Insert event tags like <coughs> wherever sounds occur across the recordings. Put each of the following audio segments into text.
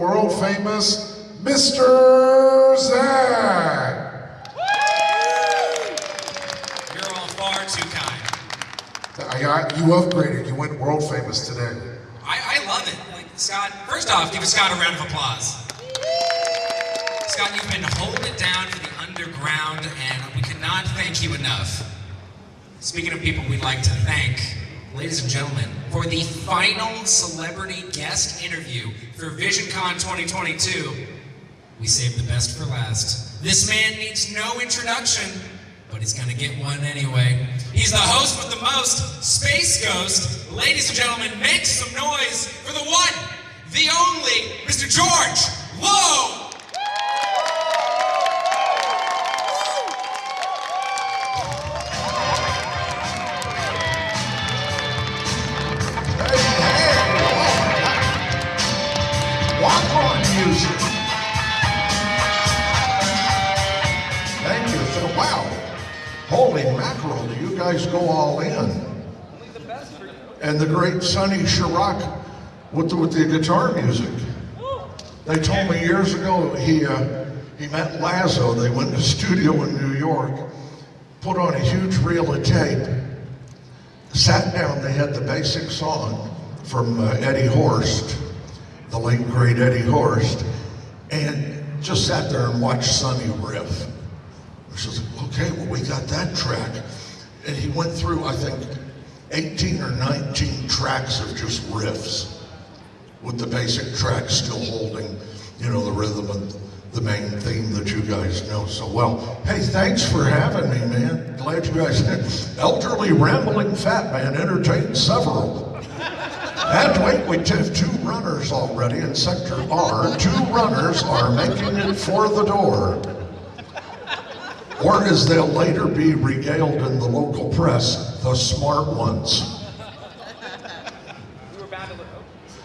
world famous Mr. Zach. You're all far too kind. I got you upgraded. You went world famous today. I, I love it. Like Scott, first off, give Scott a round of applause. Scott, you've been holding it down for the underground, and we cannot thank you enough. Speaking of people we'd like to thank, ladies and gentlemen, for the final celebrity guest interview for VisionCon 2022, we saved the best for last. This man needs no introduction, but he's gonna get one anyway. He's the host with the most, Space Ghost. Ladies and gentlemen, make some noise for the one, the only, Mr. George Lowe! Guys go all in? And the great Sonny Sharrock with the, with the guitar music. They told me years ago he uh, he met Lazzo. They went to a studio in New York, put on a huge reel of tape, sat down. They had the basic song from uh, Eddie Horst, the late great Eddie Horst, and just sat there and watched Sonny riff. She was like, okay, well, we got that track. And he went through, I think, 18 or 19 tracks of just riffs with the basic track still holding, you know, the rhythm and the main theme that you guys know so well. Hey, thanks for having me, man. Glad you guys, elderly rambling fat man entertained several. And wait, we have two runners already in Sector R. Two runners are making it for the door. Or as they'll later be regaled in the local press, the smart ones.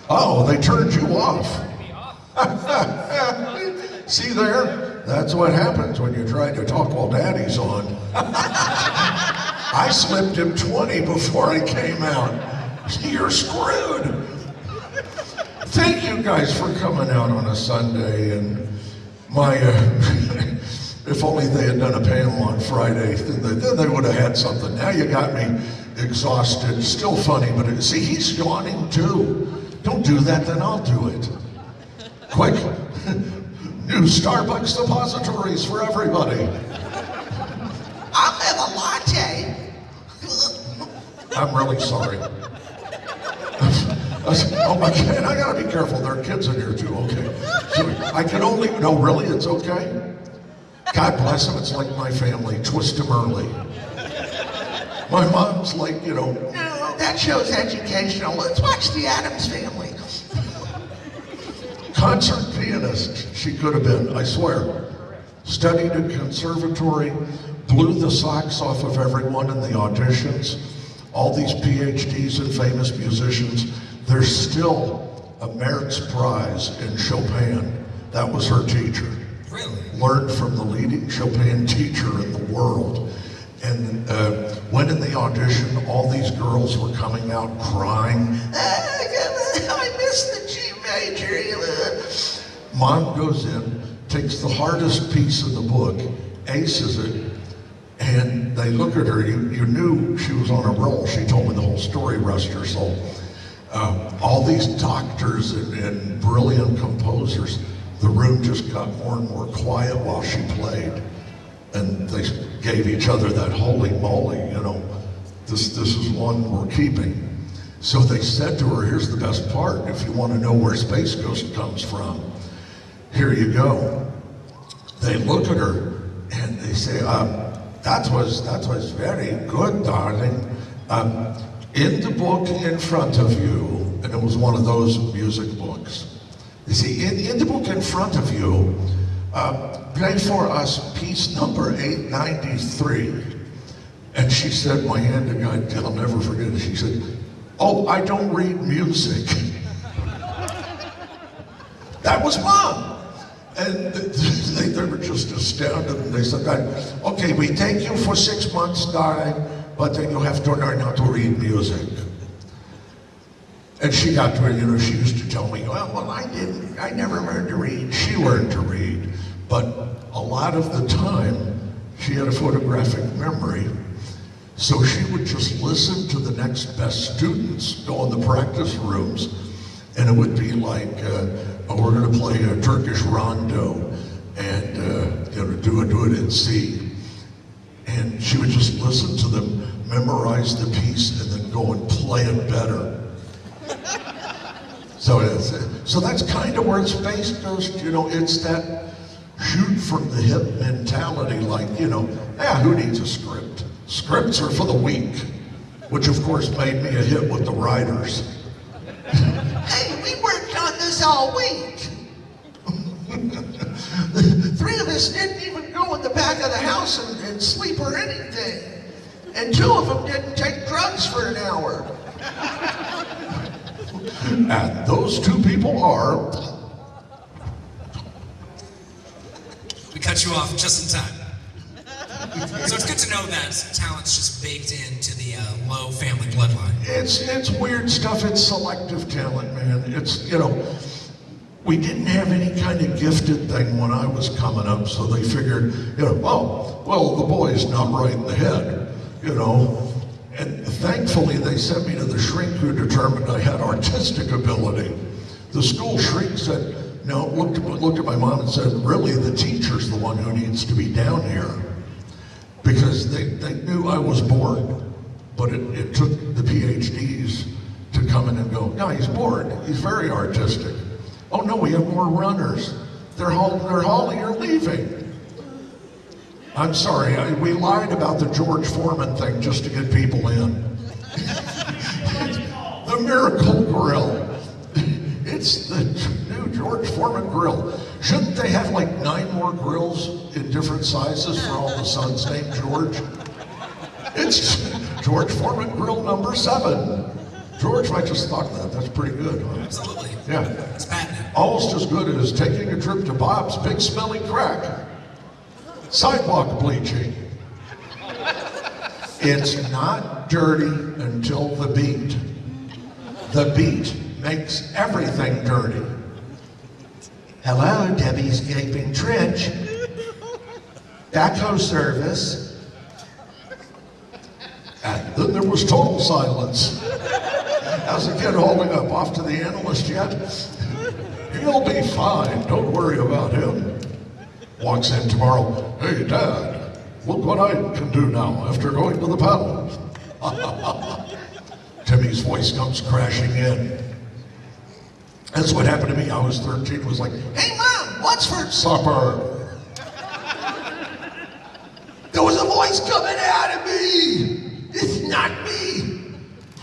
Oh, they turned you off. <laughs> See there? That's what happens when you try to talk while daddy's on. <laughs> I slipped him 20 before I came out. You're screwed. Thank you guys for coming out on a Sunday and my, uh, <laughs> if only they had done a panel on Friday, then they, then they would have had something. Now you got me exhausted. Still funny, but it, see, he's yawning too. Don't do that, then I'll do it. Quick, <laughs> new Starbucks depositories for everybody. I'll have a latte. <laughs> I'm really sorry. <laughs> Oh my God, I gotta be careful. There are kids in here too, okay? So I can only, no, really, it's okay? God bless them, it's like my family, twist them early. My mom's like, you know, No, that show's educational. Let's watch the Addams Family. concert pianist she could have been, I swear. Studied in conservatory, blew the socks off of everyone in the auditions. All these PhDs and famous musicians, there's still a Merits Prize in Chopin. That was her teacher. Really? Learned from the leading Chopin teacher in the world. And uh, went in the audition, all these girls were coming out crying, I missed the G major. Mom goes in, takes the hardest piece of the book, aces it, and they look at her. You, you knew she was on a roll. She told me the whole story, rest her soul. Um, all these doctors and, and brilliant composers, the room just got more and more quiet while she played. And they gave each other that holy moly, you know, this, this is one we're keeping. So they said to her, here's the best part. If you want to know where Space Ghost comes from, here you go. They look at her and they say, um, that was that was very good, darling. Um, in the book in front of you, and it was one of those music. You see, in, the book in front of you, uh, play for us piece number 893. And she said, my hand to God, I'll never forget it. She said, oh, I don't read music. <laughs> that was mom. And <laughs> they, they were just astounded. And they said, okay, we take you for six months, darling, but then you have to learn how to read music. And she got to you know, she used to tell me, well, well, I didn't, I never learned to read. She learned to read. But a lot of the time, she had a photographic memory. So she would just listen to the next best students go in the practice rooms. And it would be like, uh, oh, we're going to play a Turkish rondo and, uh, you know, do it, do it in C. And she would just listen to them, memorize the piece, and then go and play it better. So it's, so that's kind of where Space Ghost. You know, it's that shoot from the hip mentality. Like, you know, yeah, who needs a script? Scripts are for the weak, which of course made me a hit with the writers. Hey, we worked on this all week. <laughs> Three of us didn't even go in the back of the house and, and sleep or anything. And two of them didn't take drugs for an hour. <laughs> And those two people are We cut you off just in time. So it's good to know that talent's just baked into the uh, Lowe family bloodline. It's it's weird stuff. It's selective talent, man. It's you know, we didn't have any kind of gifted thing when I was coming up, so they figured, you know, oh, well, the boy's not right in the head, you know. And thankfully, they sent me to the shrink who determined I had artistic ability. The school shrink said, no, looked looked at my mom and said, really, the teacher's the one who needs to be down here because they, they knew I was bored, but it, it took the PhDs to come in and go, no, he's bored. He's very artistic. Oh no, we have more runners. They're haul, they're hauling or leaving. I'm sorry, I, we lied about the George Foreman thing just to get people in. <laughs> the Miracle Grill. <laughs> It's the new George Foreman grill. Shouldn't they have like nine more grills in different sizes for all the sons named George? It's <laughs> George Foreman grill number seven. George, I just thought that. That's pretty good. Huh? Absolutely. Yeah. It's patented. Almost as good as taking a trip to Bob's Big Smelly Crack. Sidewalk bleaching. It's not dirty until the beat. The beat makes everything dirty. Hello, Debbie's Gaping Trench. Backhoe service. And then there was total silence. How's the kid holding up? Off to the analyst yet? He'll be fine. Don't worry about him. Walks in tomorrow. Hey, Dad, look what I can do now after going to the paddle. <laughs> Timmy's voice comes crashing in. That's what happened to me. I was 13. It was like, Hey, Mom, what's for supper. There was a voice coming out of me. It's not me.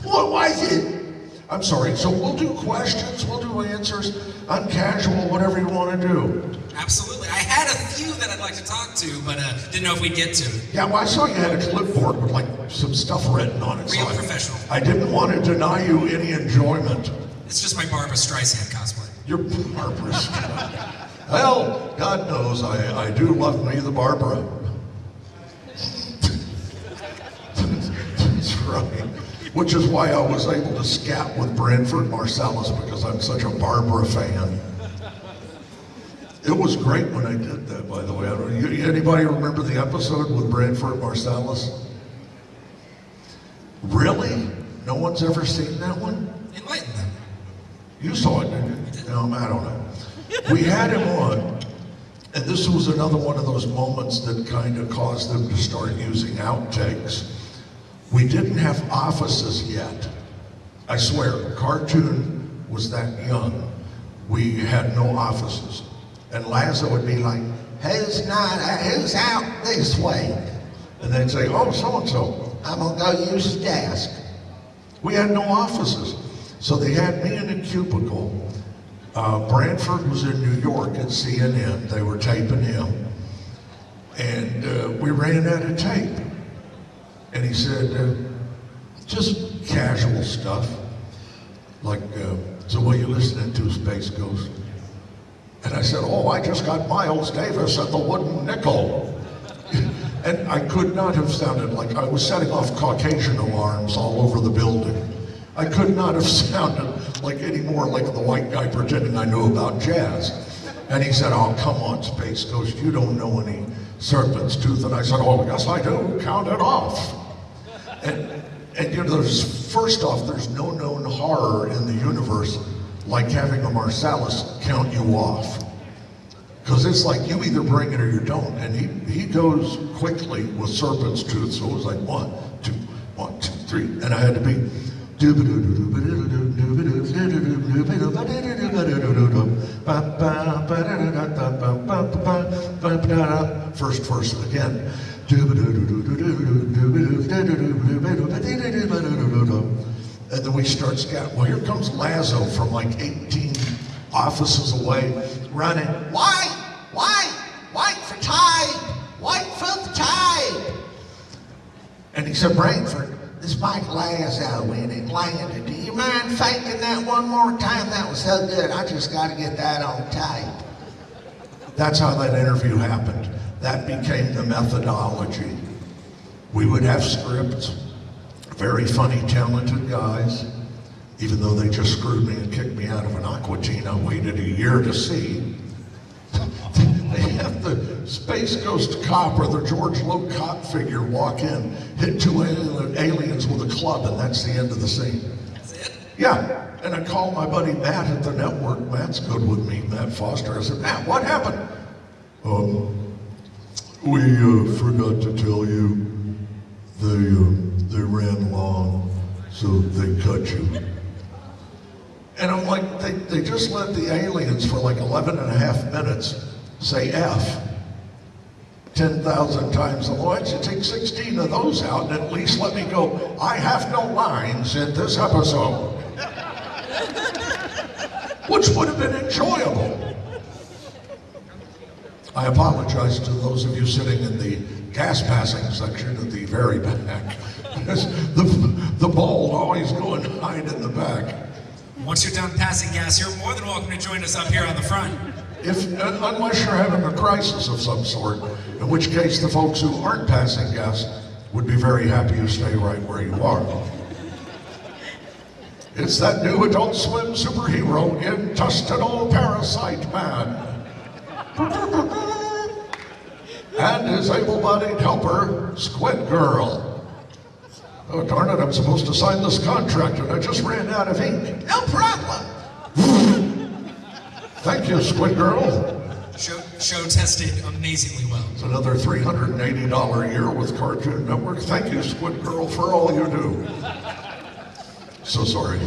What was it? I'm sorry. So we'll do questions, we'll do answers, uncasual, whatever you want to do. Absolutely. I had a few that I'd like to talk to, but uh, didn't know if we'd get to. Yeah, well, I saw you had a clipboard with like some stuff written on it. so Real I- professional. I didn't want to deny you any enjoyment. It's just my Barbra Streisand cosplay. You're Barbra. Streisand. well, God knows I, I do love me the Barbara. That's right. Which is why I was able to scat with Branford Marsalis because I'm such a Barbara fan. It was great when I did that, by the way. Anybody remember the episode with Branford Marsalis? Really? No one's ever seen that one? Enlighten them. You saw it, didn't you? No, I don't know. We had him on, and this was another one of those moments that kind of caused them to start using outtakes. We didn't have offices yet. I swear, cartoon was that young. We had no offices. And Lazzo would be like, Who's not? Who's out this way? and they'd say, oh, so-and-so. I'm gonna go use the desk. We had no offices. So they had me in a cubicle. Uh, Branford was in New York at CNN. They were taping him. And uh, we ran out of tape. And he said, uh, just casual stuff. Like, uh, so what are you listening to, Space Ghost? And I said, oh, I just got Miles Davis and the Wooden Nickel. and I could not have sounded like I was setting off Caucasian alarms all over the building. I could not have <laughs> sounded like any more like the white guy pretending I knew about jazz. And he said, oh, come on, Space Ghost, you don't know any serpent's tooth. And I said, oh, yes, I do. Count it off. And, and you know, there's, first off, there's no known horror in the universe like having a Marsalis count you off. Because it's like you either bring it or you don't. And he, he goes quickly with serpent's tooth. So it was like one, two, one, two, three. And I had to be. First verse again. And then we start scat. Well, here comes Lazzo from like 18 offices away, running. White, white, white for tide, white for the tide. And he said, Branford, This Mike Lazzo in Atlanta. Do you mind faking that one more time? That was so good. I just got to get that on tape. that's how that interview happened. That became the methodology. We would have scripts, very funny, talented guys, even though they just screwed me and kicked me out of an Aqua Teen I waited a year to see. <laughs> they have the Space Ghost cop or the George cop figure walk in, hit two alien- aliens with a club, and that's the end of the scene. That's it? Yeah, and I called my buddy Matt at the network. Matt's good with me, Matt Foster. I said, Matt, what happened? Um, we uh, forgot to tell you they uh, they ran long, so they cut you. And I'm like, they, they just let the aliens for like 11 and a half minutes say F 10,000 times. Why don't you take 16 of those out and at least let me go, I have no lines in this episode? Which would have been enjoyable. I apologize to those of you sitting in the gas passing section at the very back. The, the bald always go and hide in the back. Once you're done passing gas, you're more than welcome to join us up here on the front. If, uh, unless you're having a crisis of some sort, in which case the folks who aren't passing gas would be very happy you stay right where you are. It's that new Adult Swim superhero, intestinal parasite man. And his able-bodied helper, Squid Girl. Oh, darn it, I'm supposed to sign this contract and I just ran out of ink. No problem. Thank you, Squid Girl. Show, show tested amazingly well. It's another $380 a year with Cartoon Network. Thank you, Squid Girl, for all you do. So sorry.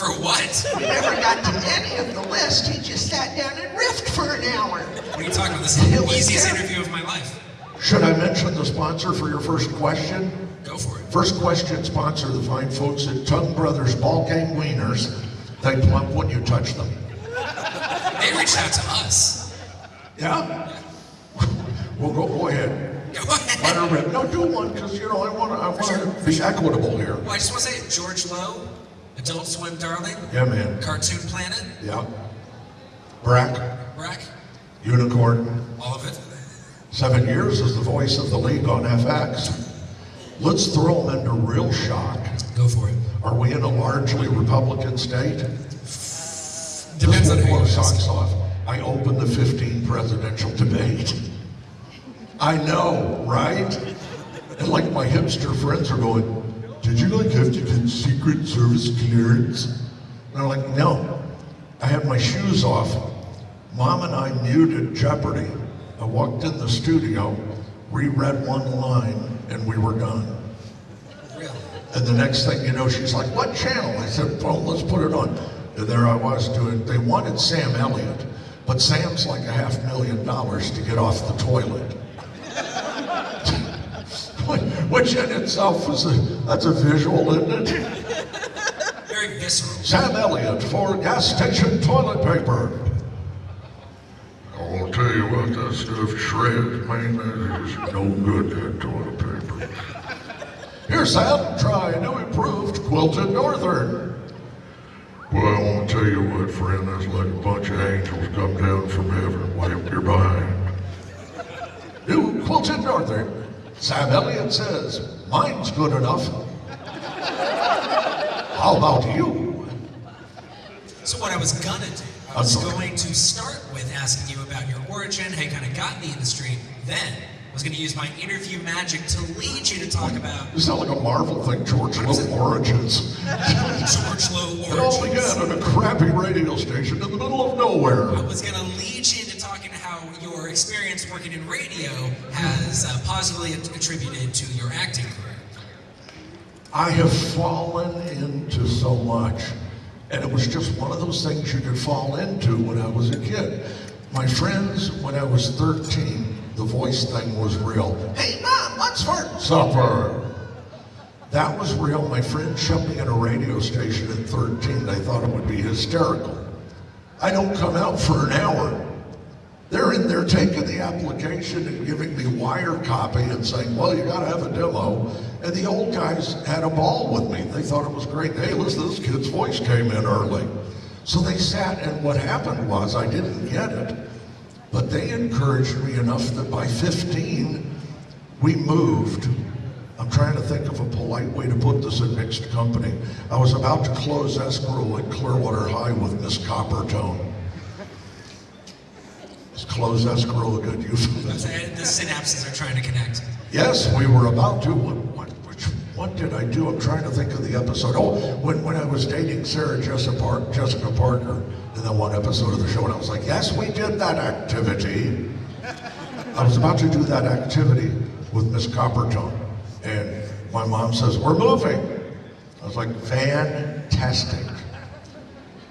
For what? We never got to any of the list. He just sat down and riffed for an hour. What are you talking about? This is the was easiest terrible. interview of my life. Should I mention the sponsor for your first question? Go for it. First question sponsor, the fine folks at Tongue Brothers Ball Game Wieners. They plump when you touch them. They reached out to us. Yeah? Well, go, go ahead. Go Let ahead. her rip. No, do one, because, you know, I want to I wanna be equitable here. Well, I just want to say, George Lowe, Adult Swim Darling, Yeah, man. Cartoon Planet, Yeah. Brak, Brak, Unicorn, all of it. Seven years as the voice of the league on FX. Let's throw them into real shock. Go for it. Are we in a largely Republican state? Depends on who you socks off. I opened the 15 presidential debate. I know, right? And like my hipster friends are going, did you like have to get Secret Service clearance? And I'm like, no. I had my shoes off. Mom and I muted Jeopardy. I walked in the studio, reread one line, and we were done. And the next thing you know, she's like, what channel? I said, well, let's put it on. And there I was doing, they wanted Sam Elliott, but Sam's like a half million dollars to get off the toilet. Which in itself is a, that's a visual, isn't it? Very visceral. Sam Elliott for gas station toilet paper. I'll tell you what, that stuff shreds, man. That is no good, that toilet paper. Here, Sam, try new improved quilted northern. Well, I want to tell you what, friend, that's like a bunch of angels come down from heaven and wipe your behind. New quilted northern. Sam Elliott says, mine's good enough. How about you? So what I was gonna do, I was I'm going to start with asking you about your origin, how you kind of got in the industry. Then I was going to use my interview magic to lead you to talk about You sound like a Marvel thing, George Lowe Origins. George Lowe It all origins. began at a crappy radio station in the middle of nowhere. I was going to lead you into talking how your experience working in radio has uh, positively attributed to your acting career. I have fallen into so much. And it was just one of those things you could fall into when I was a kid. My friends, when I was 13, the voice thing was real. Hey, Mom, what's for Supper. That was real. My friend shoved me in a radio station at 13. They thought it would be hysterical. I don't come out for an hour. They're in there taking the application and giving me wire copy and saying, well, you gotta have a demo. And the old guys had a ball with me. They thought it was great. Hey, listen, this kid's voice came in early. So they sat, and what happened was I didn't get it, but they encouraged me enough that by 15, we moved. I'm trying to think of a polite way to put this in mixed company. I was about to close escrow at Clearwater High with Miss Coppertone. Close escrow a good euphemism? <laughs> The synapses are trying to connect. Yes, we were about to. What, what, which, what did I do? I'm trying to think of the episode. Oh, when, when I was dating Sarah Jessica, Park, Jessica Parker in that one episode of the show, and I was like, yes, we did that activity. I was about to do that activity with Miss Coppertone, and my mom says, we're moving. I was like, fantastic.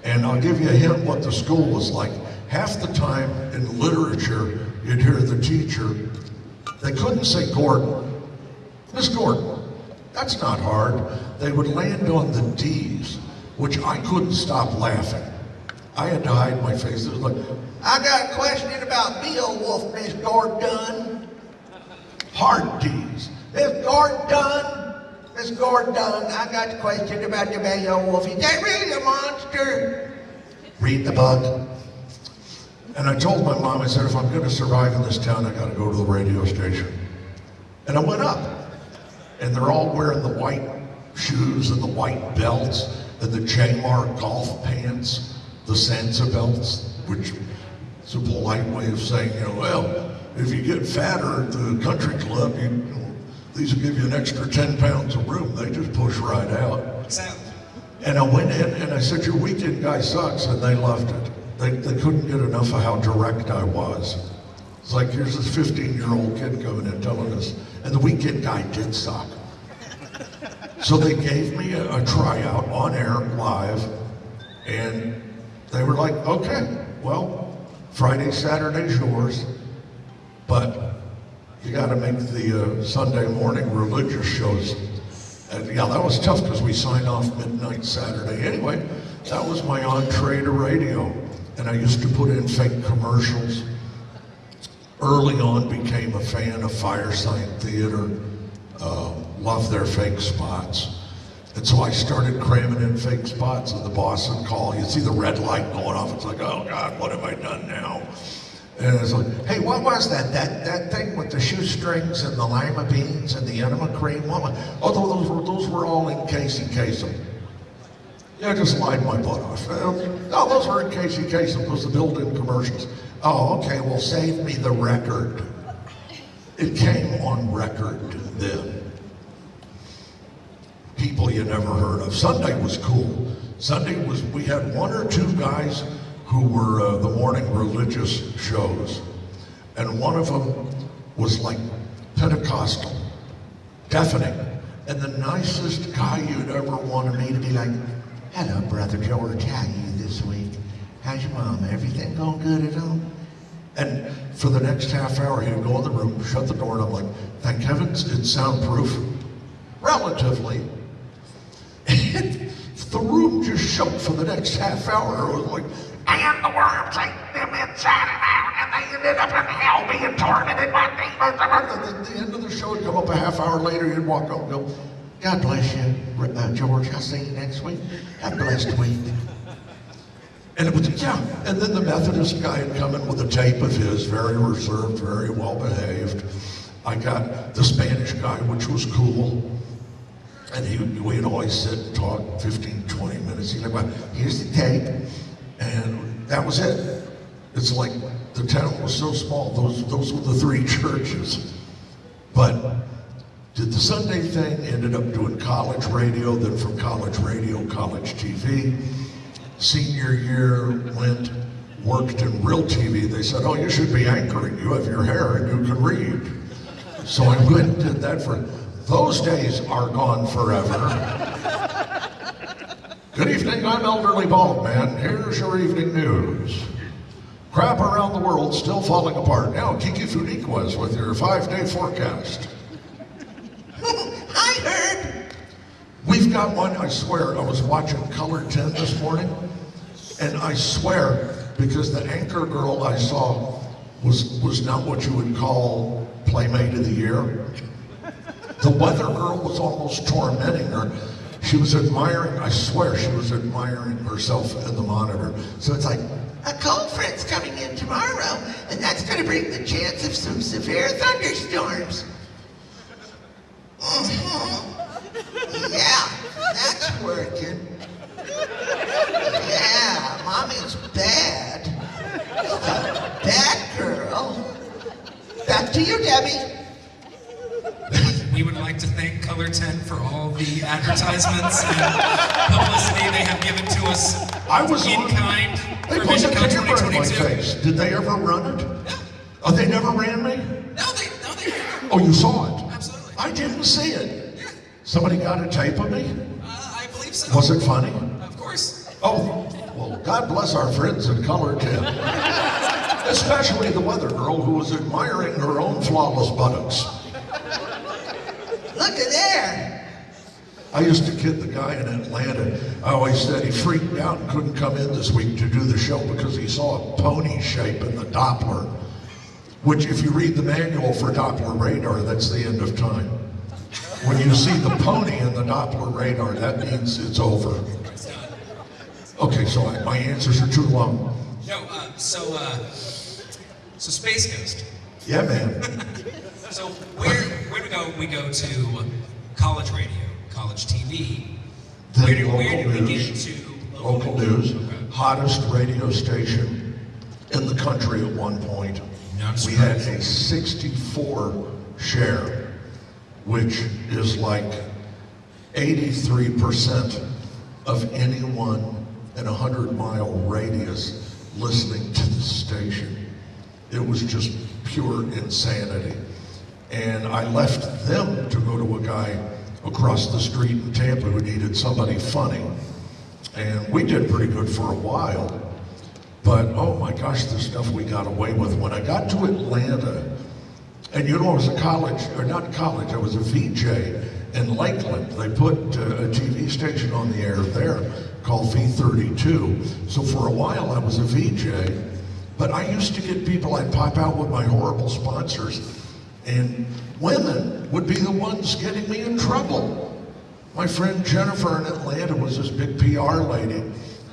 And I'll give you a hint what the school was like. Half the time in literature, you'd hear the teacher, they couldn't say Gordon. Miss Gordon, that's not hard. They would land on the D's, which I couldn't stop laughing. I had to hide my face. It was like, I got a question about Beowulf, Miss Gordon. hard D's. Miss Gordon, Miss Gordon, I got a question about the Beowulf. Is that really a monster? Read the book. And I told my mom, I said, if I'm going to survive in this town, I got to go to the radio station. And I went up. And they're all wearing the white shoes and the white belts and the J-Mark golf pants, the Sansabelts, which is a polite way of saying, you know, well, if you get fatter at the country club, you, you know, these will give you an extra 10 pounds of room. They just push right out. And I went in and I said, your weekend guy sucks, and they loved it. They, they couldn't get enough of how direct I was. It's like, here's this 15-year-old kid coming in telling us, and the weekend guy did suck. So they gave me a, a tryout on air live, and they were like, okay, well, Friday, Saturday's yours, but you got to make the uh, Sunday morning religious shows. And yeah, that was tough because we signed off midnight Saturday. Anyway, that was my entree to radio. And I used to put in fake commercials. Early on, became a fan of Firesign Theater. Uh, loved their fake spots. And so I started cramming in fake spots, and the would call. You see the red light going off. It's like, oh God, what have I done now? And it's like, Hey, what was that? That that thing with the shoestrings and the lima beans and the enema cream? What was, oh, those were, those were all in Casey Kasem. Yeah, I just lied my butt off. Uh, No, those were in Casey Kasem. Those the built-in commercials. Oh, okay. Well, save me the record. It came on record then. People you never heard of. Sunday was cool. Sunday was we had one or two guys who were uh, the morning religious shows, and one of them was like Pentecostal, deafening, and the nicest guy you'd ever wanted me to be like, Hello, Brother George. How you this week? How's your mom? Everything going good at home? And for the next half hour, he'd go in the room, shut the door, and I'm like, thank heavens it's soundproof. Relatively. And <laughs> the room just shook for the next half hour. It was like, and the worms ate them inside and out, and they ended up in hell being tormented by demons. And at the end of the show, he'd come up a half hour later, he'd walk up and go, God bless you, uh, George. I'll see you next week. Have a blessed week. And it was, yeah. And then the Methodist guy had come in with a tape of his, very reserved, very well behaved. I got the Spanish guy, which was cool. And he, we'd always sit and talk 15, 20 minutes. He'd like, well, here's the tape. And that was it. It's like the town was so small, those, those were the three <laughs> churches. But did the Sunday thing, ended up doing college radio, then from college radio, college TV. Senior year went, worked in real TV. They said, oh, you should be anchoring. You have your hair and you can read. So I went and did that for, those days are gone forever. Good evening, I'm Elderly Bald Man. Here's your evening news. Crap around the world still falling apart. Now, Kiki Funiquas with your five-day forecast. I heard. We've got one, I swear, I was watching Color 10 this morning, and I swear, because the anchor girl I saw was, was not what you would call Playmate of the Year. The weather girl was almost tormenting her. She was admiring, I swear, she was admiring herself in the monitor. So it's like, A cold front's coming in tomorrow, and that's going to bring the chance of some severe thunderstorms. Mhm. Yeah, that's working. Yeah, mommy's bad. Bad girl. Back to you, Debbie. We would like to thank Color 10 for all the advertisements and publicity they have given to us I was in on- kind they for put a VisionCon camera in my 2022. face. Did they ever run it? Oh, they never ran me? No, they, no, they, Oh, you saw it? absolutely. I didn't see it. Somebody got a tape of me? Uh, I believe so. Was it funny? Of course. Oh, well, God bless our friends in Color 10. Especially the weather girl who was admiring her own flawless buttocks. Look at there. I used to kid the guy in Atlanta. I always said he freaked out and couldn't come in this week to do the show because he saw a pony shape in the Doppler. Which, if you read the manual for Doppler radar, that's the end of time. When you see the pony in the Doppler radar, that means it's over. Okay, so I- my answers are too long. No, uh, so, uh, so Space Ghost. Yeah, man. <laughs> So where where do we go? We go to college radio, college TV. Then where do, local where do we news. get to Local news, Okay. hottest radio station in the country at one point. We had a 64 share, which is like 83% of anyone in a 100 mile radius listening to the station. It was just pure insanity. And I left them to go to a guy across the street in Tampa who needed somebody funny. And we did pretty good for a while. But oh my gosh, the stuff we got away with. When I got to Atlanta, and you know, I was a college, or not college, I was a VJ in Lakeland. They put uh, a TV station on the air there called V32. So for a while I was a VJ, but I used to get people, I'd pop out with my horrible sponsors, and women would be the ones getting me in trouble. My friend Jennifer in Atlanta was this big PR lady,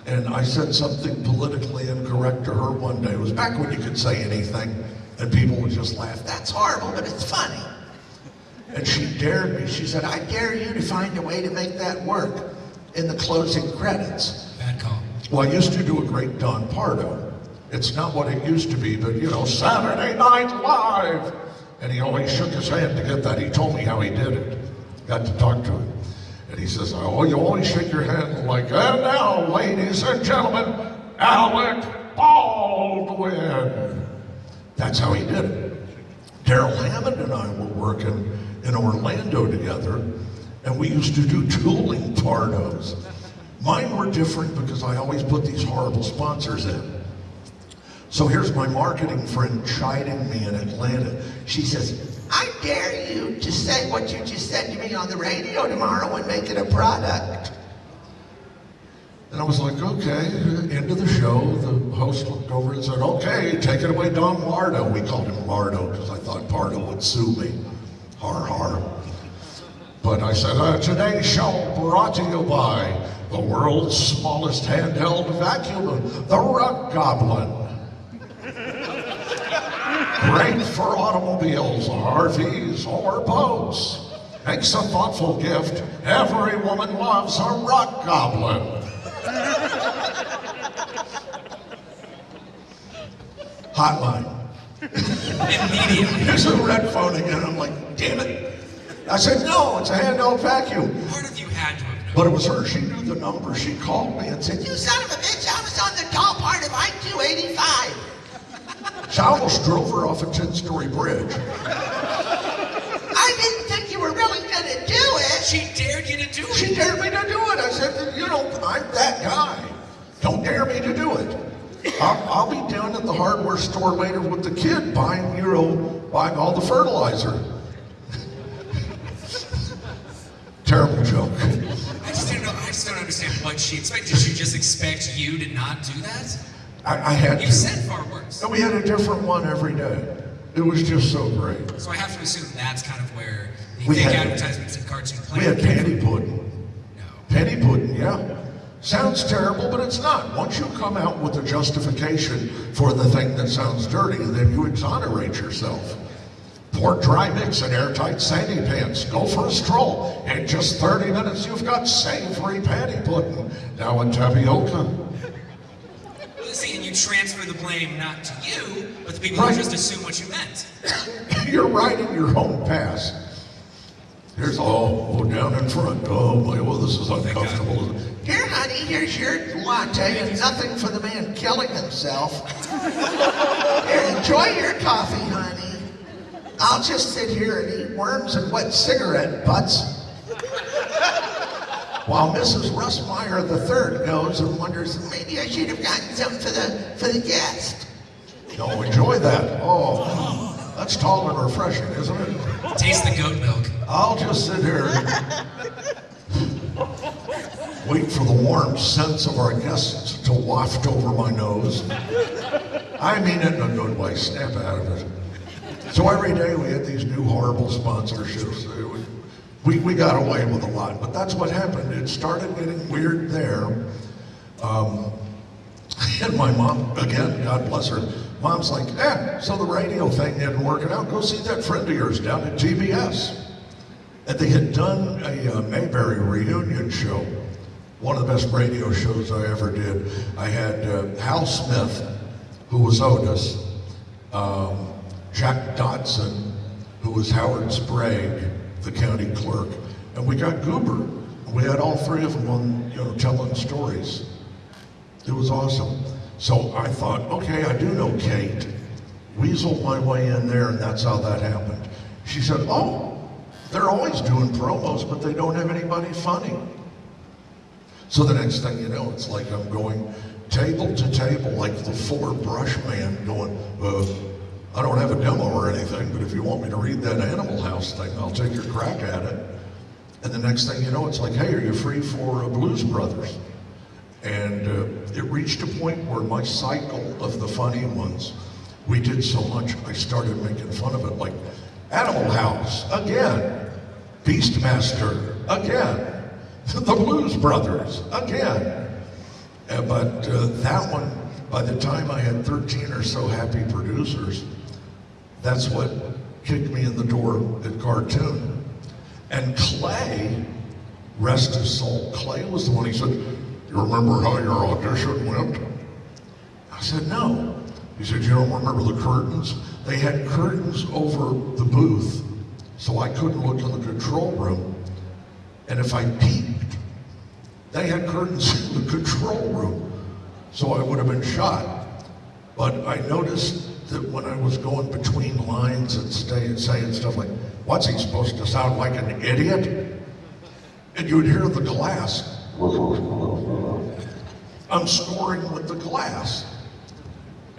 and I said something politically incorrect to her one day. It was back when you could say anything, and people would just laugh. That's horrible, but it's funny. And she dared me. She said, I dare you to find a way to make that work in the closing credits. Bad call. Well, I used to do a great Don Pardo. It's not what it used to be, but you know, Saturday Night Live. And he always shook his hand to get that. He told me how he did it. Got to talk to him. And he says, Oh, you always shake your hand like, and now, ladies and gentlemen, Alec Baldwin. That's how he did it. Darrell Hammond and I were working in Orlando together, and we used to do dueling pardos. Mine were different because I always put these horrible sponsors in. So here's my marketing friend chiding me in Atlanta. She says, I dare you to say what you just said to me on the radio tomorrow and make it a product. And I was like, okay, end of the show. The host looked over and said, okay, take it away, Don Lardo. We called him Lardo because I thought Pardo would sue me. Har har. But I said, uh, today's show brought to you by the world's smallest handheld vacuum, the Rug Goblin. Great for automobiles, RVs, or boats. makes a thoughtful gift. Every woman loves a rock goblin. <laughs> Hotline. Immediately. Here's a red phone again. I'm like, damn it. I said, no, it's a handheld vacuum. Part of you had to have known. But it was her. She knew the number. She called me and said, You son of a bitch, I was on the tall part of I-285. <laughs> so I almost drove her off a 10-story bridge. I didn't think you were really gonna do it. She dared you to do it. She dared me to do it. I said, you know, I'm that guy. Don't dare me to do it. I'll, I'll be down at the hardware store later with the kid buying, you know, buying all the fertilizer. <laughs> Terrible joke. I just don't know. I just don't understand what she expected. Did she just expect you to not do that? I, I had You to. said far worse. And we had a different one every day. It was just so great. So I have to assume that's kind of where We fake had- advertisements and cartoon We had penny pudding. No. Penny pudding, yeah. Sounds terrible, but it's not. Once you come out with a justification for the thing that sounds dirty, then you exonerate yourself. Pour dry mix in airtight sandy pants. Go for a stroll. In just 30 minutes, you've got savory patty pudding. Now in tapioca. Well, See, and you transfer the blame not to you, but the people Right. who just assume what you meant. <coughs> You're riding your own pass. Here's all oh, down in front. Oh boy, well this is uncomfortable. Here, honey, here's your latte and nothing for the man killing himself. Here, enjoy your coffee, honey. I'll just sit here and eat worms and wet cigarette butts. While Mrs. Russmeyer III goes and wonders, maybe I should have gotten something for the for the guest. No, enjoy that. Oh, that's tall and refreshing, isn't it? Taste the goat milk. I'll just sit here and wait for the warm scents of our guests to waft over my nose. I mean it in a good way, snap out of it. So every day we had these new horrible sponsorships. We, we got away with a lot, but that's what happened. It started getting weird there. Um, <laughs> and my mom, again, God bless her, mom's like, eh, so the radio thing isn't working out. Go see that friend of yours down at TBS. And they had done a uh, Mayberry reunion show, one of the best radio shows I ever did. I had uh, Hal Smith, who was Otis, um, Jack Dodson, who was Howard Sprague, the county clerk, and we got Goober. We had all three of them on, you know, telling stories. It was awesome. So I thought, okay, I do know Kate. Weaseled my way in there, and that's how that happened. She said, oh, they're always doing promos, but they don't have anybody funny. So the next thing you know, it's like I'm going table to table, like the Fuller Brush man going, uh, I don't have a demo or anything, but if you want me to read that Animal House thing, I'll take your crack at it. And the next thing you know, it's like, hey, are you free for uh, Blues Brothers? And uh, it reached a point where my cycle of the funny ones, we did so much, I started making fun of it. Like Animal House, again. Beastmaster, again. <laughs> The Blues Brothers, again. But uh, that one, by the time I had 13 or so happy producers, that's what kicked me in the door at Cartoon. And Clay, rest his soul, Clay was the one he said, You remember how your audition went? I said, No. He said, You don't remember the curtains? They had curtains over the booth, so I couldn't look in the control room. And if I peeked, they had curtains <laughs> in the control room, so I would have been shot. But I noticed that when I was going between lines and stay, saying stuff like, what's he supposed to sound like an idiot? And you would hear the glass. I'm scoring with the glass.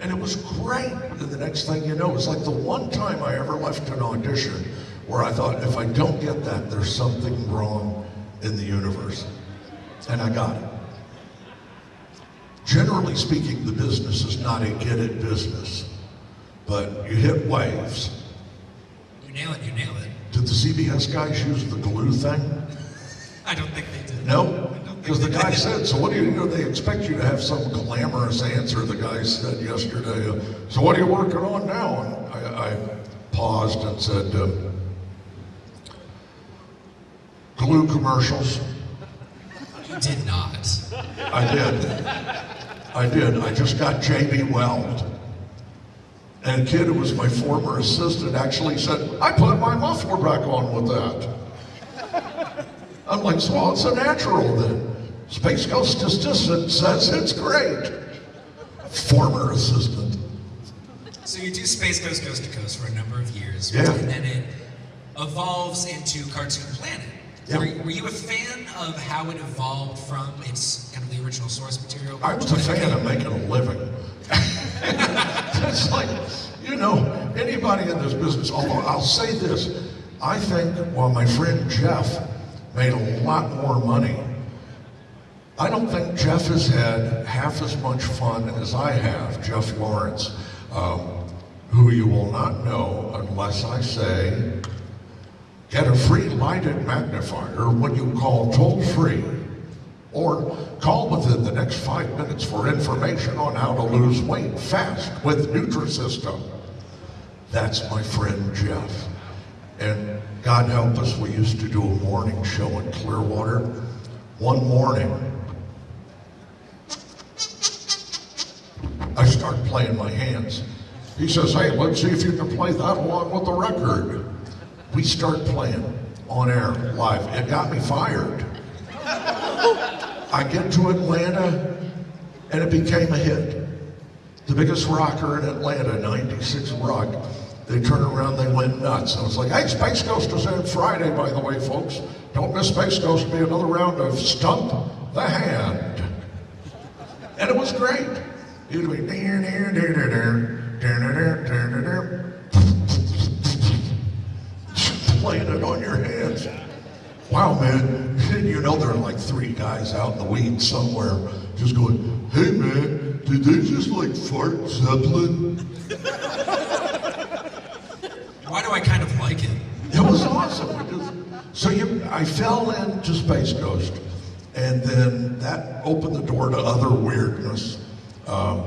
And it was great. And the next thing you know, it's like the one time I ever left an audition where I thought, if I don't get that, there's something wrong in the universe. And I got it. Generally speaking, the business is not a get it business, but you hit waves. You nail it, you nail it. Did the CBS guys use the glue thing? <laughs> I don't think they did. No, because the guy said, so what do you, you know, they expect you to have some glamorous answer, the guy said yesterday. uh, So what are you working on now? And I, I paused and said, um, glue commercials? You did not. I did. I did. I just got JB Weld. And a kid who was my former assistant actually said, I put my muffler back on with that. I'm like, so well, it's a natural then. Space Ghost just says it's great. Former assistant. So you do Space Ghost Coast to Coast for a number of years. Yeah. And then it evolves into Cartoon Planet. Yeah. Were, were you a fan of how it evolved from its kind of the original source material? I was a fan of making a living. <laughs> it's like, you know, anybody in this business, although I'll say this, I think while my friend Jeff made a lot more money, I don't think Jeff has had half as much fun as I have, Jeff Lawrence, um, who you will not know unless I say, get a free lighted magnifier when you call toll free or call within the next five minutes for information on how to lose weight fast with Nutrisystem. That's my friend Jeff. And God help us, we used to do a morning show in Clearwater. One morning, I start playing my hands. He says, hey, let's see if you can play that along with the record. We start playing on air, live. It got me fired. I get to Atlanta, and it became a hit. The biggest rocker in Atlanta, 96 Rock. They turn around, they went nuts. I was like, hey, Space Ghost is in Friday, by the way, folks. Don't miss Space Ghost. Be another round of Stump the Hand. And it was great. You'd be there, there, there, there, there, there, there, there, playing it on your hands. Wow, man. You know there are like three guys out in the weeds somewhere just going, hey, man, did they just like fart Zeppelin? Why do I kind of like it? It was awesome. So you, I fell into Space Ghost, and then that opened the door to other weirdness. Um,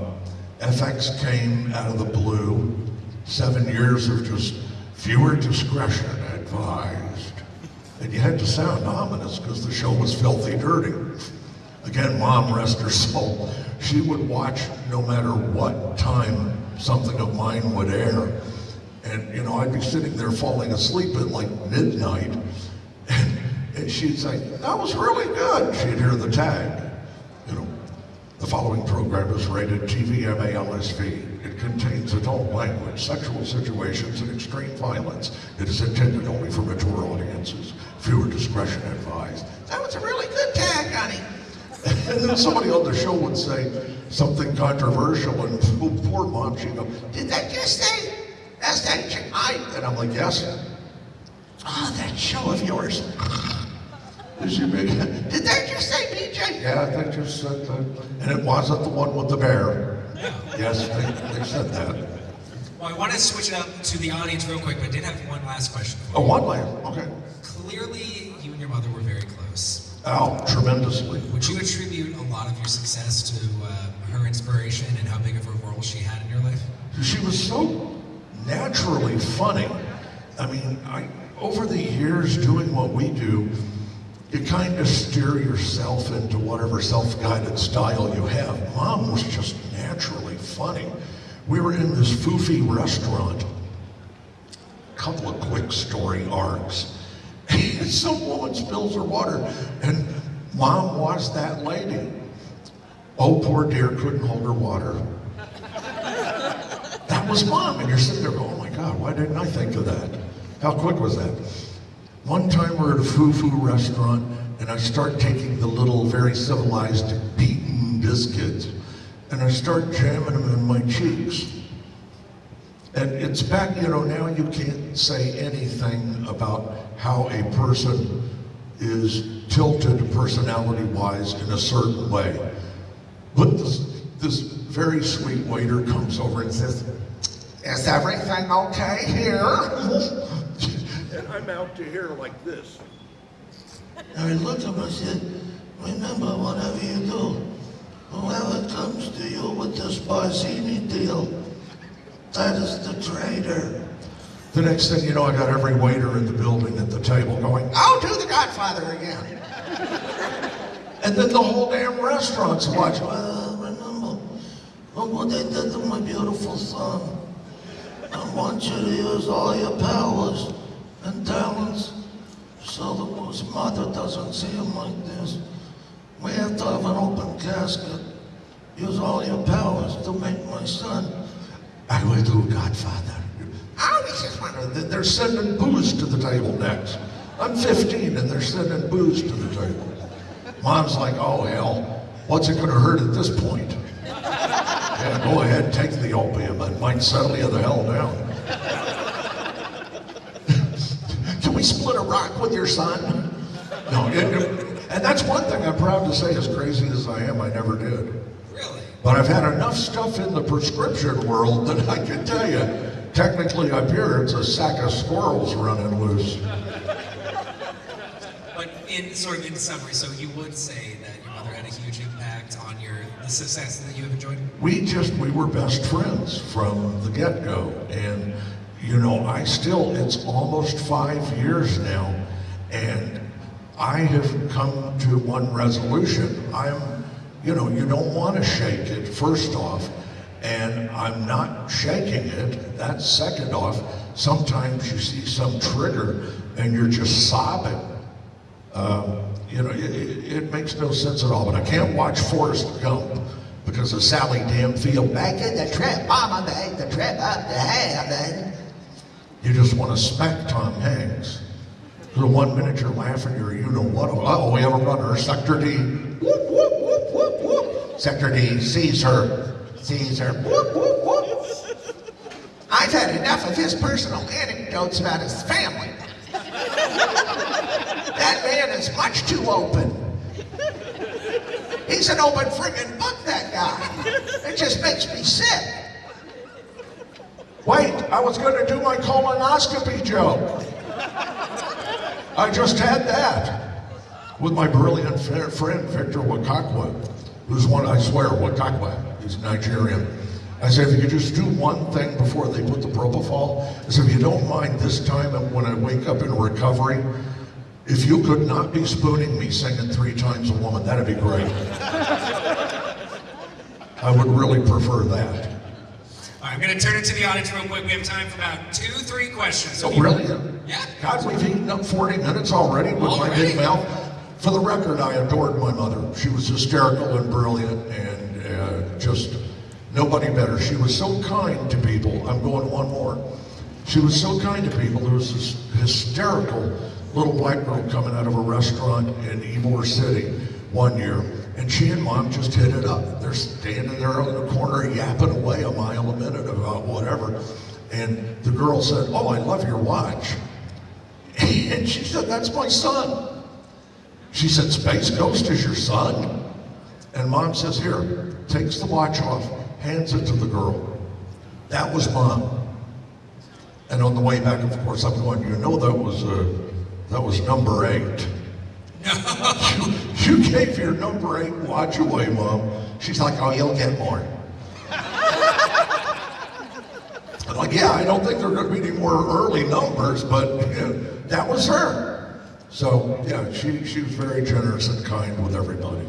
FX came out of the blue. Seven years of just viewer discretion advised. And you had to sound ominous because the show was filthy dirty. Again, mom, rest her soul, she would watch no matter what time something of mine would air. And, you know, I'd be sitting there falling asleep at like midnight. And, and she'd say, that was really good. She'd hear the tag. You know, the following program is rated TVMA LSV. It contains adult language, sexual situations, and extreme violence. It is intended only for mature audiences. Viewer discretion advised. That was a really good tag, honey. And then somebody on the show would say something controversial, and poor, <laughs> poor mom, she'd go, Did that just say? That's that chick. I. and I'm like, yes. Oh, that show of yours. Is she big? Did that just say BJ? Yeah, they just said that. And it wasn't the one with the bear. Yes, they, they said that. Well, I want to switch it up to the audience real quick, but I did have one last question for Oh, you. one layer. Okay. Clearly, you and your mother were very close. Oh, tremendously. Would you attribute a lot of your success to uh, her inspiration and how big of a role she had in your life? She was so naturally funny. I mean, I, over the years doing what we do, you kind of steer yourself into whatever self-guided style you have. Mom was just naturally funny. We were in this foofy restaurant. a Couple of quick story arcs. <laughs> Some woman spills her water, and mom was that lady. Oh, poor dear, couldn't hold her water. That was mom, and you're sitting there going, oh my God, why didn't I think of that? How quick was that? One time we're at a foo-foo restaurant, and I start taking the little, very civilized, beaten biscuits, and I start jamming them in my cheeks. And it's back, you know, now you can't say anything about how a person is tilted personality-wise in a certain way. But this, this very sweet waiter comes over and says, Is everything okay here? and I'm out to here like this. And I looked at him and said, remember, whatever you do, whoever comes to you with this Barzini deal, that is the traitor. The next thing you know, I got every waiter in the building at the table going, I'll do the Godfather again. and then the whole damn restaurant's watching. Well, remember, look what they did to my beautiful son. I want you to use all your powers and talents so that his mother doesn't see him like this. We have to have an open casket. Use all your powers to make my son. I will do, Godfather. I always just wondered, They're sending booze to the table next. I'm 15 and they're sending booze to the table. Mom's like, oh hell, what's it gonna hurt at this point? Go ahead, and take the opium. It might settle you the hell down. can we split a rock with your son? No, it, it- and that's one thing I'm proud to say, as crazy as I am, I never did. Really? But I've had enough stuff in the prescription world that I can tell you, technically up here, it's a sack of squirrels running loose. But in sort of in summary, so you would say that your mother had a huge impact on your the success that you have enjoyed. we just we were best friends from the get-go. And you know i still it's almost five years now. And i have come to one resolution. I'm you know you don't want to shake it first off. And i'm not shaking it. That's second off sometimes you see some trigger and you're just sobbing. Um, you know, it, it, makes no sense at all. But I can't watch Forrest Gump because of Sally Danfield. Back in the trip, Mama made the trip up to heaven. You just want to smack Tom Hanks. The one minute you're laughing, you're, you know what? Oh, we have a runner, Sector D. Whoop, whoop, whoop, whoop, whoop. Sector D sees her, sees her. Whoop, whoop, whoop. I've had enough of his personal anecdotes about his family. Is much too open. He's an open friggin' book, that guy. It just makes me sick. Wait, I was going to do my colonoscopy joke. I just had that with my brilliant friend Victor Wakakwa, who's one, I swear, Wakakwa, he's Nigerian. I said, if you could just do one thing before they put the propofol, I said, if you don't mind this time when I wake up in recovery, if you could not be spooning me singing three times a woman, that'd be great. I would really prefer that. All right, I'm going to turn it to the audience real quick. We have time for about two, three questions. So Oh, really? Yeah. God, we've eaten up 40 minutes already with my big mouth. For the record, I adored my mother. She was hysterical and brilliant and uh, just nobody better. She was so kind to people. I'm going one more. She was so kind to people. There was this hysterical little black girl coming out of a restaurant in Ybor City one year, and she and mom just hit it up. They're standing there in the corner yapping away a mile a minute about whatever. And the girl said, Oh, I love your watch. <laughs> And she said, That's my son. She said, Space Ghost is your son? And mom says, Here, takes the watch off, hands it to the girl. That was mom. And on the way back, of course, I'm going, You know, that was, uh, that was number eight. you, you gave your number eight watch away, mom. She's like, Oh, you'll get more. I'm like, yeah, I don't think there are going to be any more early numbers, but yeah, that was her. So yeah, she she was very generous and kind with everybody.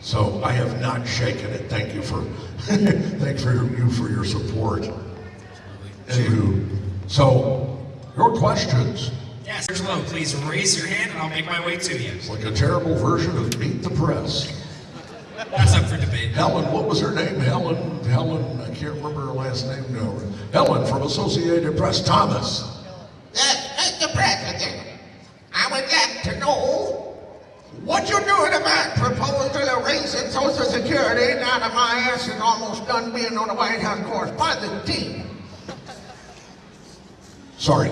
So I have not shaken it. Thank you for <laughs> thanks for your, you for your support. Anywho, so your questions. Yes, Angelo, please raise your hand and I'll make my way to you. It's like a terrible version of Meet the Press. That's up for debate. Helen, what was her name? Helen, Helen, I can't remember her last name now. Helen from Associated Press. Thomas. Yes, Mr. President, I would like to know what you're doing about proposal of raising Social Security now that my ass is almost done being on the White House correspondent team. Sorry.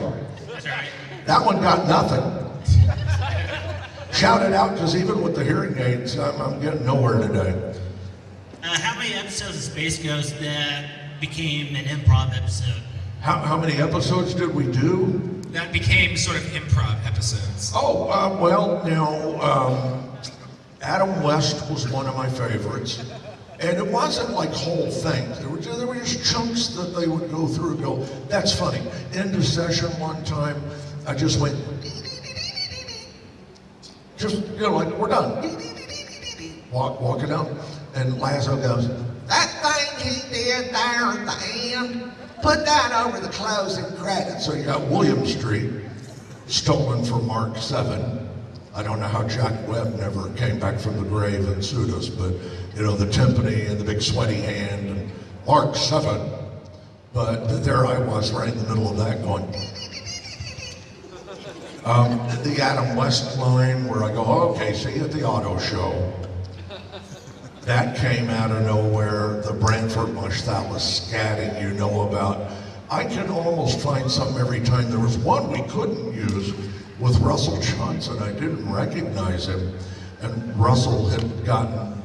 That's all right. That one got nothing. Shout it out, because even with the hearing aids, I'm, I'm getting nowhere today. Uh, how many episodes of Space Ghost that became an improv episode? How, how many episodes did we do? That became sort of improv episodes. Oh, uh, well, now, um, Adam West was one of my favorites. And it wasn't like whole things. There were, there were just chunks that they would go through and go, that's funny. End of session one time, I just went, just, you know, like, we're done. Walk, walking out, and Lazzo goes, That thing he did there at the end, put that over the closing credits. So you got William Street, stolen from Mark 7. I don't know how Jack Webb never came back from the grave and sued us, but, you know, the timpani and the big sweaty hand and Mark 7. But there I was right in the middle of that going, um, the Adam West line where I go, okay, see you at the auto show. That came out of nowhere. The Branford Marsalis scatting you know about. I can almost find something every time. There was one we couldn't use with Russell Johnson. I didn't recognize him. And Russell had gotten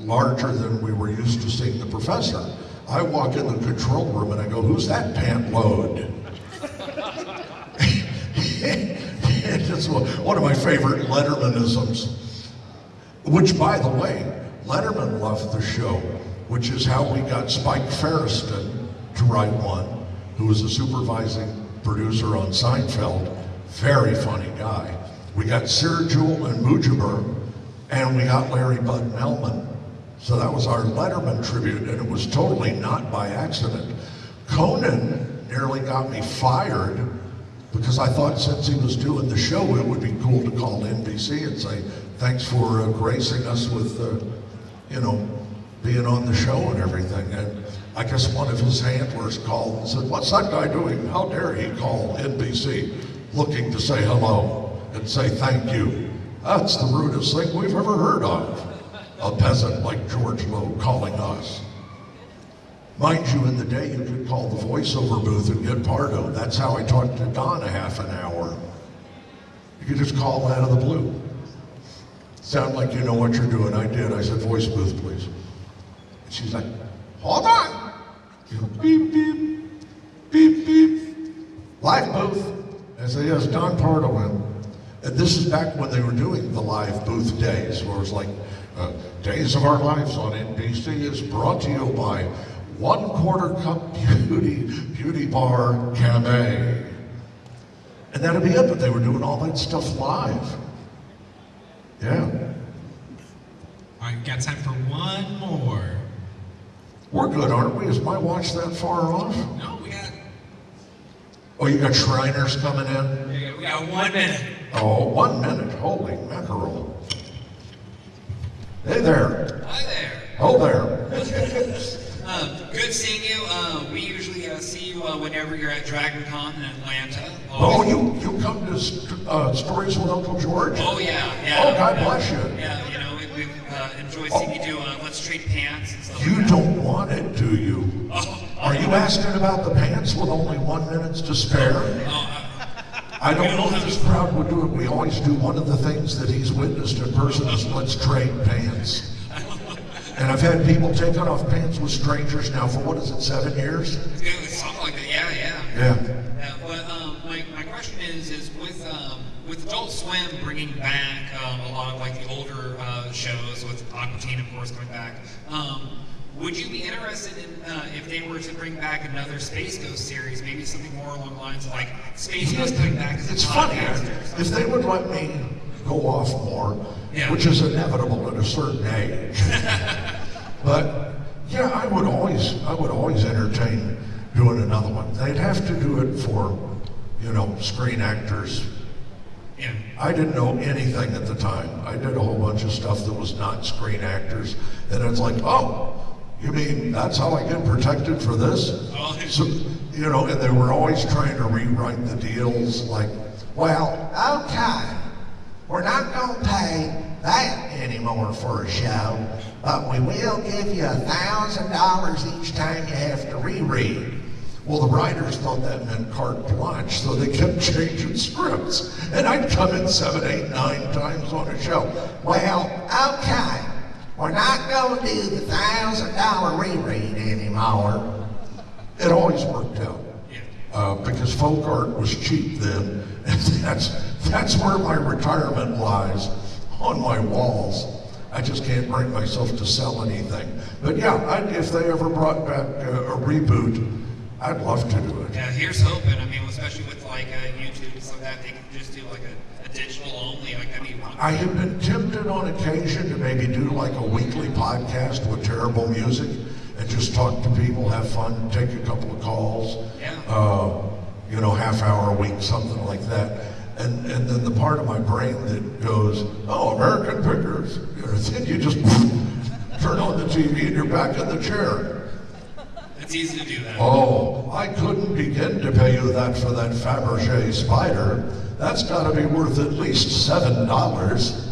larger than we were used to seeing the professor. I walk in the control room and I go, who's that pant load? It's one of my favorite Lettermanisms. Which, by the way, Letterman loved the show, which is how we got Spike Feresten to write one, who was a supervising producer on Seinfeld. Very funny guy. We got Sirajul and Mujibur, and we got Larry Bud Melman. So that was our Letterman tribute, and it was totally not by accident. Conan nearly got me fired because I thought since he was doing the show, it would be cool to call NBC and say, thanks for uh, gracing us with, uh, you know, being on the show and everything. And I guess one of his handlers called and said, what's that guy doing? How dare he call NBC looking to say hello and say thank you? That's the rudest thing we've ever heard of. A peasant like George Lowe calling us. Mind you, in the day you could call the voiceover booth and get Pardo. That's how I talked to Don a half an hour. You could just call out of the blue. Sound like you know what you're doing. I did. I said, voice booth, please. And she's like, hold on. Beep, beep, beep, beep. Live booth. I said, yes, Don Pardo in. And this is back when they were doing the live booth days, where it was like, uh, Days of Our Lives on NBC is brought to you by One Quarter Cup Beauty, Beauty Bar Cabaret. And that'd be it, but they were doing all that stuff live. Yeah. All right, got time for one more. We're good, aren't we? Is my watch that far off? No, we got, Oh, you got Shriners coming in? got- we got one minute. Oh, one minute. Holy mackerel. Hey there. Hi there. Oh, there. <laughs> Um, good seeing you. Uh, we usually uh, see you uh, whenever you're at DragonCon in Atlanta. Oh, you, you come to st- uh, Stories with Uncle George? Oh yeah, yeah. Oh, God bless you. Yeah, you know, we, we uh, enjoy seeing you do uh, Let's Trade Pants and stuff You like don't want it, do you? Oh, Are you asking about the pants with only one minute to spare? oh, I don't know if this crowd would do it. We always do one of the things that he's witnessed in person is let's trade pants. And I've had people taking off pants with strangers now for what is it, seven years? yeah, something like that. Yeah, yeah. Yeah. Yeah, but um, my, my question is, is with um, with Adult Swim bringing back um, a lot of like the older uh, shows with Aqua Teen, of course, coming back. Um, would you be interested in uh, if they were to bring back another Space Ghost series, maybe something more along the lines of like Space Ghost coming back as a It's funny, if they would let me go off more, Yeah. which is inevitable at a certain age. <laughs> but yeah, I would always, I would always entertain doing another one. They'd have to do it for, you know, screen actors. Yeah. I didn't know anything at the time. I did a whole bunch of stuff that was not screen actors, and it's like, oh, you mean that's how I get protected for this? Oh. So, you know, and they were always trying to rewrite the deals, like, Well, okay. We're not gonna pay that anymore for a show, but we will give you a thousand dollars each time you have to reread. Well, the writers thought that meant carte blanche, so they kept <laughs> changing scripts. And I'd come in seven, eight, nine times on a show. Well, okay. We're not gonna do the thousand dollar reread anymore. It always worked out. Uh, because folk art was cheap then, <laughs> and that's, that's where my retirement lies, on my walls. I just can't bring myself to sell anything. But yeah, I, if they ever brought back uh, a reboot, I'd love to do it. Yeah, here's hoping. I mean, especially with like uh, YouTube and stuff like that, they can just do like a, a digital only. Like that'd be wonderful. I have been tempted on occasion to maybe do like a weekly podcast with terrible music and just talk to people, have fun, take a couple of calls. Yeah. Uh, you know, half hour a week, something like that. And and then the part of my brain that goes, oh, American Pickers, you then <laughs> you just <laughs> turn on the TV and you're back in the chair. It's easy to do that. Oh, I couldn't begin to pay you that for that Fabergé spider. That's got to be worth at least seven dollars.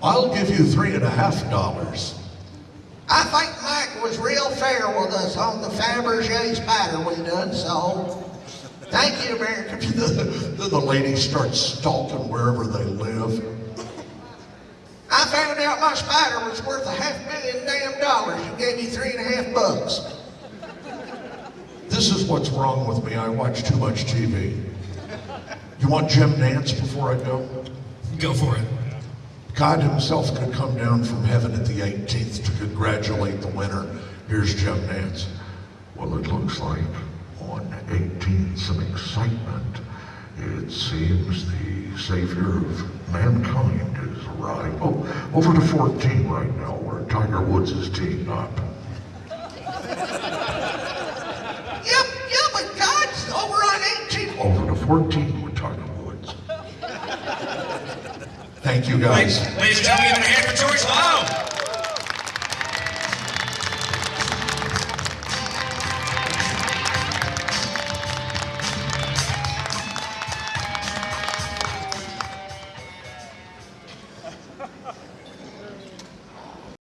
I'll give you three and a half dollars. I think Mike was real fair with us on the Fabergé spider we done sold. Thank you, America. Then <laughs> the lady starts stalking wherever they live. I found out my spider was worth a half million damn dollars. You gave me three and a half bucks. This is what's wrong with me. I watch too much TV. You want Jim Nantz before I go? Go for it. God himself could come down from heaven at the 18th to congratulate the winner. Here's Jim Nantz. Well, it looks like 18 some excitement. It seems the savior of mankind is arrived. Oh, over to 14 right now, where Tiger Woods is teeing up. Yep, yeah, but God's over on 18. Over to 14 with Tiger Woods. Thank you, guys. ladies and gentlemen, give it a hand for George Lowe.